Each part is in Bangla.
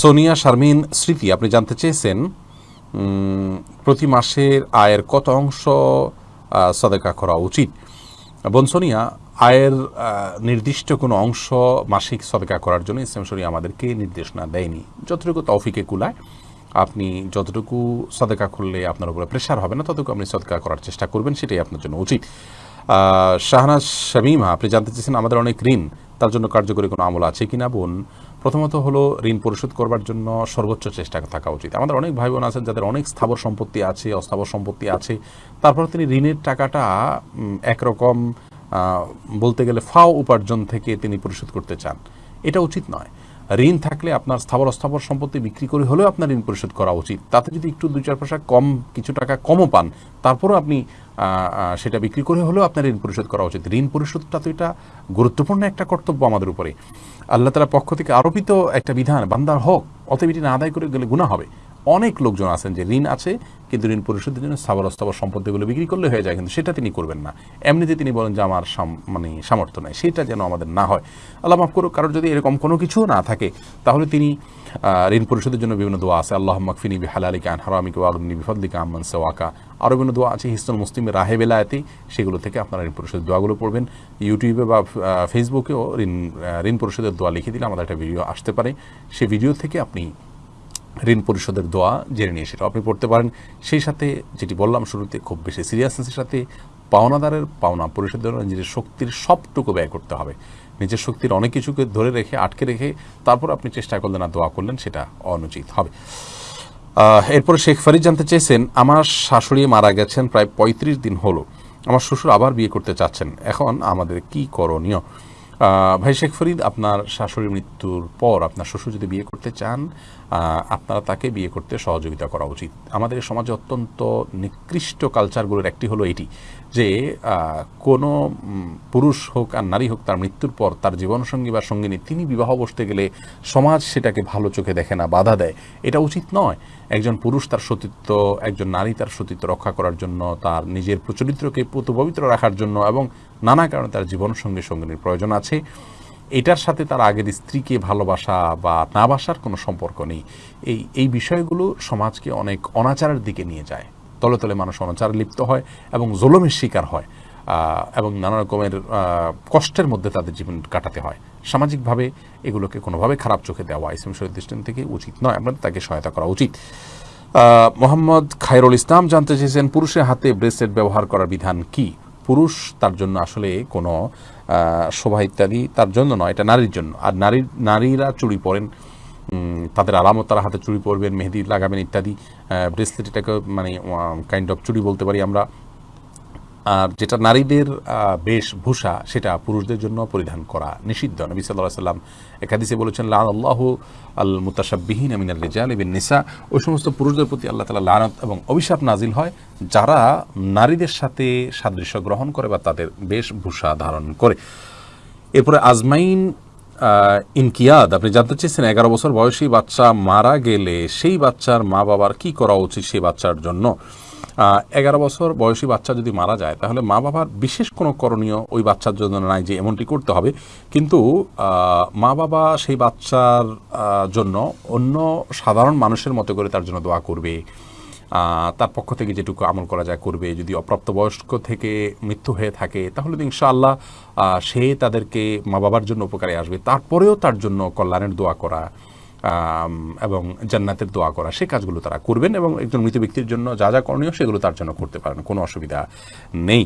সোনিয়া, শারমিন, স্মৃতি, আপনি জানতে চেয়েছেন প্রতি মাসের আয়ের কত অংশ সদেকা করা উচিত? বোন সোনিয়া, আয়ের নির্দিষ্ট কোনো অংশ মাসিক সদেকা করার জন্য ইসলাম শরী আমাদেরকে নির্দেশনা দেয়নি। যতটুকু তৌফিকে কুলায়, আপনি যতটুকু সদেকা করলে আপনার উপরে প্রেশার হবে না, ততটুকু আপনি সদকা করার চেষ্টা করবেন, সেটাই আপনার জন্য উচিত। শাহনাজ শামিমা, আপনি জানতে চেয়েছেন আমাদের অনেক ঋণ। তার জন্য কার্যকরী কোনো আমল আছে কিনা বোন? প্রথমত হলো ঋণ পরিশোধ করবার জন্য সর্বোচ্চ চেষ্টা থাকা উচিত। আমাদের অনেক ভাই বোন আছেন যাদের অনেক স্থাবর সম্পত্তি আছে, অস্থাবর সম্পত্তি আছে। তারপর তিনি ঋণের টাকাটা একরকম বলতে গেলে ফাও উপার্জন থেকে তিনি পরিশোধ করতে চান। এটা উচিত নয়। ঋণ থাকলে আপনার স্থাবর অস্থাবর সম্পত্তি বিক্রি করে হলেও আপনার ঋণ পরিশোধ করা উচিত। তাতে যদি একটু দুই চার পয়সা কম, কিছু টাকা কমও পান, তারপরও আপনি সেটা বিক্রি করে হলেও আপনার ঋণ পরিশোধ করা উচিত। ঋণ পরিশোধটা তো এটা গুরুত্বপূর্ণ একটা কর্তব্য আমাদের উপরে। আল্লাহ তালার পক্ষ থেকে আরোপিত একটা বিধান, বান্দার হক, অতএব এটি না আদায় করে গেলে গুণা হবে। অনেক লোকজন আছেন যে ঋণ আছে কিন্তু ঋণ পরিশোধের জন্য স্থাবর অস্থাবর সম্পত্তিগুলো বিক্রি করলে হয়ে যায়, কিন্তু সেটা তিনি করবেন না। এমনিতে তিনি বলেন যে আমার মানে সামর্থ্য নেই, সেটা যেন আমাদের না হয়। আল্লাহ মাফ করুক, কারোর যদি এরকম কোনো কিছু না থাকে, তাহলে তিনি ঋণ পরিশোধের জন্য বিভিন্ন দোয়া আছে। আল্লাহ মাকফিনি বি হালালিকা আন হারামিকা ওয়াগনি বিফদলিকা আম্মান সেওয়াকা। আরও বিভিন্ন দোয়া আছে হিস্তন মুসলিমের রাহে বেলায়াতে, সেগুলো থেকে আপনারা ঋণ পরিশোধের দোয়াগুলো পড়বেন। ইউটিউবে বা ফেসবুকেও ঋণ ঋণ পরিশোধের দোয়া লিখে দিলে আমাদের একটা ভিডিও আসতে পারে। সেই ভিডিও থেকে আপনি ঋণ পরিশোধের দোয়া জেনে নিয়ে সেটা আপনি পড়তে পারেন। সেই সাথে যেটি বললাম শুরুতে, খুব বেশি সিরিয়াসনেসের সাথে পাওনাদারের পাওনা পরিশোধের নিজের শক্তির সবটুকু ব্যয় করতে হবে। নিজের শক্তির অনেক কিছুকে ধরে রেখে, আটকে রেখে তারপর আপনি চেষ্টা করলেন না দোয়া করলেন, সেটা অনুচিত হবে। এরপরে শেখ ফরিদ জানতে চেয়েছেন, আমার শাশুড়ি মারা গেছেন প্রায় পঁয়ত্রিশ দিন হলো। আমার শ্বশুর আবার বিয়ে করতে চাচ্ছেন। এখন আমাদের কি করণীয়? ভাই শেখ ফরিদ, আপনার শাশুড়ির মৃত্যুর পর আপনার শ্বশুর যদি বিয়ে করতে চান আপনারা তাকে বিয়ে করতে সহযোগিতা করা উচিত। আমাদের সমাজে অত্যন্ত নিকৃষ্ট কালচারগুলোর একটি হলো এটি, যে কোনো পুরুষ হোক আর নারী হোক তার মৃত্যুর পর তার জীবনসঙ্গী বা সঙ্গিনী, তিনি বিবাহ বসতে গেলে সমাজ সেটাকে ভালো চোখে দেখে না, বাধা দেয়। এটা উচিত নয়। একজন পুরুষ তার সতীত্ব, একজন নারী তার সতীত্ব রক্ষা করার জন্য, তার নিজের প্রচরিত্রকে পুত পবিত্র রাখার জন্য এবং নানা কারণে তার জীবনসঙ্গী সঙ্গিনীর প্রয়োজন আছে। এটার সাথে তার আগের স্ত্রীকে ভালোবাসা বা না বাসার কোনো সম্পর্ক নেই। এই এই বিষয়গুলো সমাজকে অনেক অনাচারের দিকে নিয়ে যায়। তলে তলে মানুষ অনাচারে লিপ্ত হয় এবং জোলমের শিকার হয় এবং নানা রকমের কষ্টের মধ্যে তাদের জীবন কাটাতে হয়। সামাজিকভাবে এগুলোকে কোনোভাবে খারাপ চোখে দেওয়া ইসলাম শরীর দৃষ্টান্ত থেকে উচিত নয়। আপনাদের তাকে সহায়তা করা উচিত। মোহাম্মদ খায়রুল ইসলাম জানতে চেয়েছেন, পুরুষের হাতে ব্রেসলেট ব্যবহার করার বিধান কি? পুরুষ তার জন্য আসলে কোনো শোভা ইত্যাদি তার জন্য নয়, এটা নারীর জন্য। আর নারীর নারীরা চুরি পরেন তাদের আলামত তারা হাতে চুরি পরবেন, মেহেদি লাগাবেন ইত্যাদি ব্রেসলেট এটাকে মানে কাইন্ড অফ চুরি বলতে পারি আমরা। আর যেটা নারীদের বেশভূষা, সেটা পুরুষদের জন্য পরিধান করা নিষিদ্ধ। নবী সাল্লাহ সাল্লাম একাদিসে বলেছেন লাল আল্লাহ আল মুতাসাবিহীন আমিনাল রেজাল এবিন নিসা ওই সমস্ত পুরুষদের প্রতি আল্লাহ তালা লানত এবং অভিশাপ নাজিল হয় যারা নারীদের সাথে সাদৃশ্য গ্রহণ করে বা তাদের বেশভূষা ধারণ করে। এরপরে আজমাইন ইনকিয়াদ, আপনি জানতে চেয়েছেন, এগারো বছর বয়সী বাচ্চা মারা গেলে সেই বাচ্চার মা বাবার কি করা উচিত সেই বাচ্চার জন্য? এগারো বছর বয়সী বাচ্চা যদি মারা যায়, তাহলে মা বাবার বিশেষ কোনো করণীয় ওই বাচ্চার জন্য নাই যে এমনটি করতে হবে। কিন্তু মা বাবা সেই বাচ্চার জন্য অন্য সাধারণ মানুষের মতো করে তার জন্য দোয়া করবে। তার পক্ষ থেকে যেটুকু আমল করা যায় করবে। যদি অপ্রাপ্তবয়স্ক থেকে মৃত্যু হয়ে থাকে, তাহলে ইনশাআল্লাহ সে তাদেরকে মা বাবার জন্য উপকারে আসবে। তারপরেও তার জন্য কল্যাণের দোয়া করা। এবং জান্নাতের দোয়া করা, সে কাজগুলো তারা করবেন এবং একজন মৃত ব্যক্তির জন্য যা যা করণীয় সেগুলো তার জন্য করতে পারেন, কোনো অসুবিধা নেই।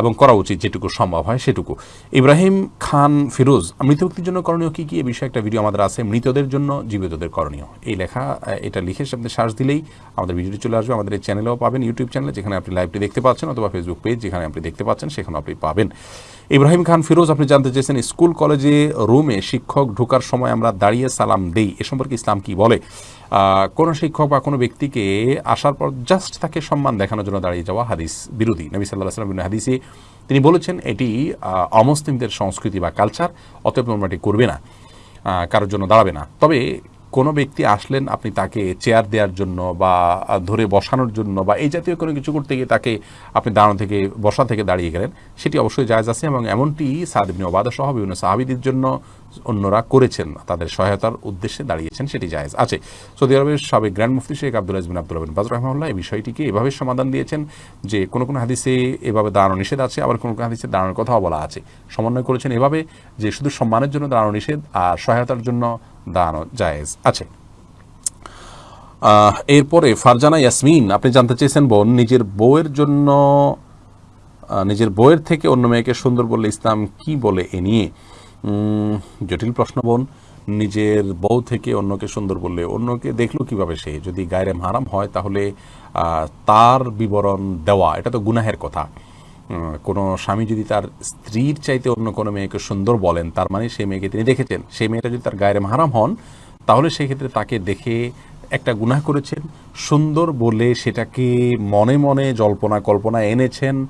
এবং করা উচিত যেটুকু সম্ভব হয় সেটুকু। ইব্রাহিম খান ফিরোজ, মৃত ব্যক্তির জন্য করণীয় কী কী? এ বিষয়ে একটা ভিডিও আমাদের আছে, মৃতদের জন্য জীবিতদের করণীয়। এই লেখা এটা লিখে সামনে সার্চ দিলেই আমাদের ভিডিওটি চলে আসবে, আমাদের চ্যানেলেও পাবেন, ইউটিউব চ্যানেলে, যেখানে আপনি লাইভটি দেখতে পাচ্ছেন অথবা ফেসবুক পেজ যেখানে আপনি দেখতে পাচ্ছেন সেখানে আপনি পাবেন। ইব্রাহিম খান ফিরোজ, আপনি জানতে চেয়েছেন, স্কুল কলেজে রুমে শিক্ষক ঢোকার সময় আমরা দাঁড়িয়ে সালাম দেই। এ সম্পর্কে ইসলাম কি বলে? কোনো শিক্ষক বা কোনো ব্যক্তিকে আসার পর জাস্ট তাকে সম্মান দেখানোর জন্য দাঁড়িয়ে যাওয়া হাদিস বিরোধী। নবী সাল্লাহ সাল্লাম হাদিসে তিনি বলেছেন, এটি অমুসলিমদের সংস্কৃতি বা কালচার অতএব তোমরা করবে না কারোর জন্য দাঁড়াবে না। তবে কোনো ব্যক্তি আসলেন আপনি তাকে চেয়ার দেওয়ার জন্য বা ধরে বসানোর জন্য বা এই জাতীয় কোনো কিছু করতে গিয়ে তাকে আপনি দাঁড়ানো থেকে, বসা থেকে দাঁড়িয়ে গেলেন, সেটি অবশ্যই জায়জ আছে এবং এমনটি সাদ ইবনে ওবাদা সহ বিভিন্ন সাহাবিদের জন্য অন্যরা করেছেন, তাদের সহায়তার উদ্দেশ্যে দাঁড়িয়েছেন, সেটি জায়েজ আছে। সৌদি আরবের সাবেক গ্র্যান্ড মুফতি শেখ আব্দুল আজবিন আব্দুল বিন বাজ রহমাল্লাহ এই বিষয়টিকে এভাবে সমাধান দিয়েছেন যে, কোনো কোনো হাদিসে এভাবে দাঁড়ানো নিষেধ আছে, আবার কোনো কোনো হাদিসে দাঁড়ানোর কথাও বলা আছে। সমন্বয় করেছেন এভাবে যে, শুধু সম্মানের জন্য দাঁড়ানো নিষেধ আর সহায়তার জন্য দাঁড়ানো জায়েজ আছে। এরপরে ফারজানা ইয়াসমিন, আপনি জানতে চেয়েছেন বোন, নিজের বউয়ের জন্য নিজের বউয়ের থেকে অন্য মেয়েকে সুন্দর বললে ইসলাম কি বলে এ নিয়ে? জটিল প্রশ্ন বোন, নিজের বউ থেকে অন্যকে সুন্দর বললে অন্যকে দেখল কীভাবে সে? যদি গায়রে হারাম হয় তাহলে তার বিবরণ দেওয়া, এটা তো গুনাহের কথা। কোনো স্বামী যদি তার স্ত্রীর চাইতে অন্য কোনো মেয়েকে সুন্দর বলেন, তার মানে সেই মেয়েকে তিনি দেখেছেন। সেই মেয়েটা যদি তার গায়ের হারাম হন, তাহলে সেই ক্ষেত্রে তাকে দেখে একটা গুনাহ করেছেন। সুন্দর বলে সেটাকে মনে মনে জল্পনা কল্পনা এনেছেন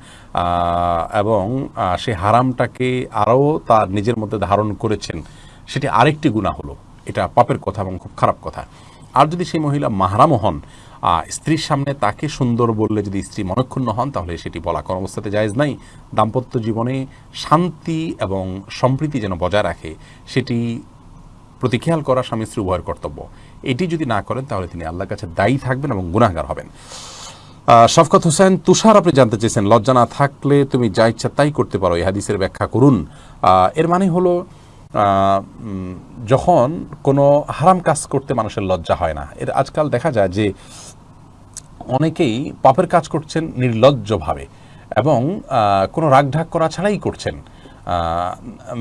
এবং সে হারামটাকে আরও তার নিজের মধ্যে ধারণ করেছেন। সেটি আরেকটি গুণা হলো। এটা পাপের কথা এবং খুব খারাপ কথা। আর যদি সেই মহিলা মাহারামও হন স্ত্রীর সামনে তাকে সুন্দর বললে যদি স্ত্রী মনক্ষুণ্ণ হন, তাহলে সেটি বলা কোনো অবস্থাতে জায়েজ নাই। দাম্পত্য জীবনে শান্তি এবং সম্প্রীতি যেন বজায় রাখে, সেটি প্রতি খেয়াল করা স্বামী স্ত্রী উভয়ের কর্তব্য। এটি যদি না করেন, তাহলে তিনি আল্লাহর কাছে দায়ী থাকবেন এবং গুনাহগার হবেন। শফকত হোসেন, তুষার আপনি জানতে চেয়েছেন, লজ্জা না থাকলে তুমি যা ইচ্ছা তাই করতে পারো, এই হাদিসের ব্যাখ্যা করুন। এর মানে হলো যখন কোনো হারাম কাজ করতে মানুষের লজ্জা হয় না, এর আজকাল দেখা যায় যে অনেকেই পাপের কাজ করছেন নির্লজ্জভাবে এবং কোনো রাগঢাক করা ছাড়াই করছেন।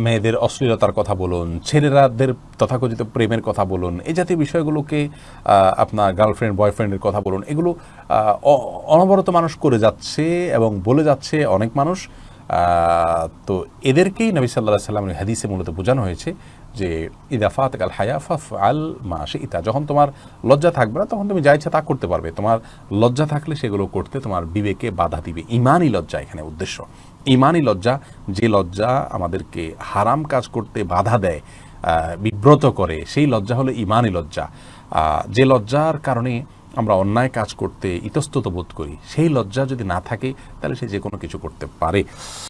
মেয়েদের অশ্লীলতার কথা বলুন, ছেলেরাদের তথাকথিত প্রেমের কথা বলুন এই জাতীয় বিষয়গুলোকে আপনার গার্লফ্রেন্ড, বয়ফ্রেন্ডের কথা বলুন, এগুলো অনবরত মানুষ করে যাচ্ছে এবং বলে যাচ্ছে অনেক মানুষ। তো এদেরকেই নবী সাল্লাহ সাল্লামের হাদিসে মূলত বোঝানো হয়েছে যে ইদাফাত আল হায়া ফাফ আল মাসে ইতা যখন তোমার লজ্জা থাকবে না, তখন তুমি যা ইচ্ছা তা করতে পারবে। তোমার লজ্জা থাকলে সেগুলো করতে তোমার বিবেকে বাধা দিবে। ইমানই লজ্জা এখানে উদ্দেশ্য। ইমানই লজ্জা, যে লজ্জা আমাদেরকে হারাম কাজ করতে বাধা দেয় বিব্রত করে, সেই লজ্জা হলো ইমানই লজ্জা। যে লজ্জার কারণে আমরা অন্যায় কাজ করতে ইতস্তত বোধ করি। সেই লজ্জা যদি না থাকে, তাহলে সে যে কোনো কিছু করতে পারে।